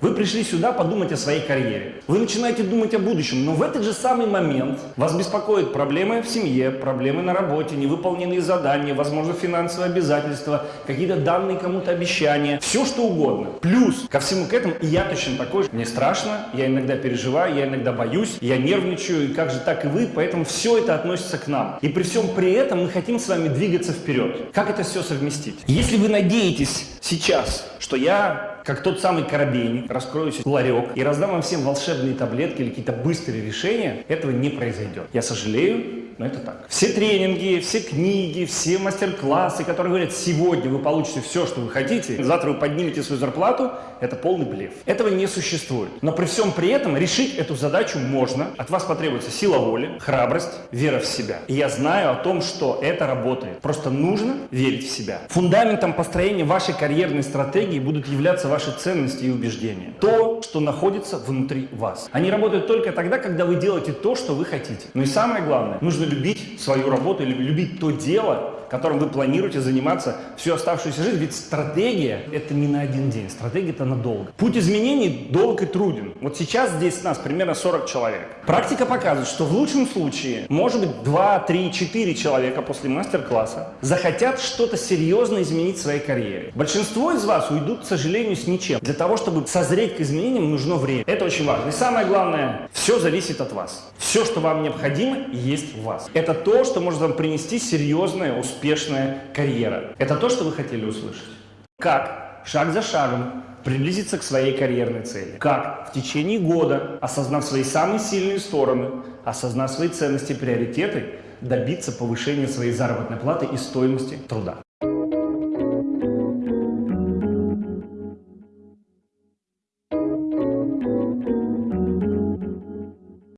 Вы пришли сюда подумать о своей карьере. Вы начинаете думать о будущем, но в этот же самый момент вас беспокоят проблемы в семье, проблемы на работе, невыполненные задания, возможно, финансовые обязательства, какие-то данные кому-то обещания, все что угодно. Плюс ко всему к этому и я точно такой же. Мне страшно, я иногда переживаю, я иногда боюсь, я нервничаю, и как же так и вы, поэтому все это относится к нам. И при всем при этом мы хотим с вами двигаться вперед. Как это все совместить? Если вы надеетесь сейчас, что я как тот самый коробейник, раскрою себе ларек и раздам вам всем волшебные таблетки или какие-то быстрые решения, этого не произойдет. Я сожалею, но это так. Все тренинги, все книги, все мастер-классы, которые говорят, сегодня вы получите все, что вы хотите, завтра вы поднимете свою зарплату, это полный блеф. Этого не существует. Но при всем при этом решить эту задачу можно. От вас потребуется сила воли, храбрость, вера в себя. И я знаю о том, что это работает. Просто нужно верить в себя. Фундаментом построения вашей карьерной стратегии будут являться ваши ценности и убеждения. То, что находится внутри вас. Они работают только тогда, когда вы делаете то, что вы хотите. Ну и самое главное, нужно любить свою работу или любить то дело, которым вы планируете заниматься всю оставшуюся жизнь. Ведь стратегия – это не на один день, стратегия – это надолго. Путь изменений долг и труден. Вот сейчас здесь нас примерно 40 человек. Практика показывает, что в лучшем случае, может быть, 2, 3, 4 человека после мастер-класса захотят что-то серьезно изменить в своей карьере. Большинство из вас уйдут, к сожалению, с ничем. Для того, чтобы созреть к изменениям, нужно время. Это очень важно. И самое главное, все зависит от вас. Все, что вам необходимо, есть в вас. Это то, что может вам принести серьезное, успешная карьера. Это то, что вы хотели услышать. Как? Шаг за шагом приблизиться к своей карьерной цели. Как? В течение года, осознав свои самые сильные стороны, осознав свои ценности и приоритеты, добиться повышения своей заработной платы и стоимости труда.